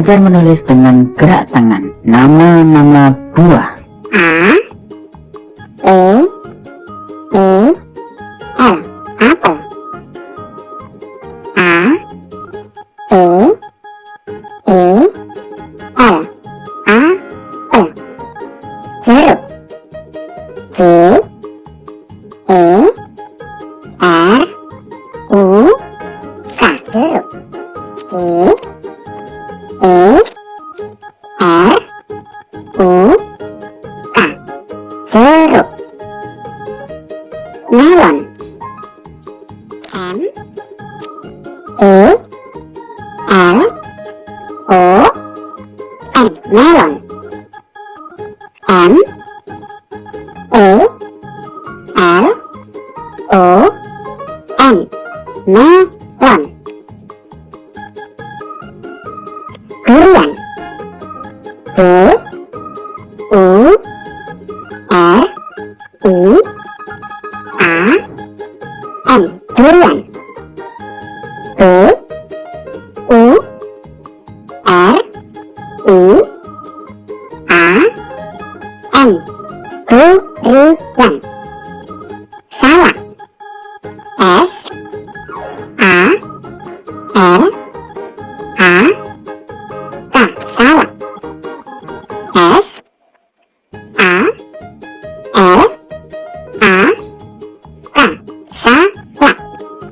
Belajar menulis dengan gerak tangan. Nama-nama buah. A E E L. Apel. A E E L. Apel. Jeruk. J E R U K. Jeruk. J melon. M E L. O. N. Melon. M E L. O. N. Melon. Durian D Durian D U R I A N. Durian. Salak S A L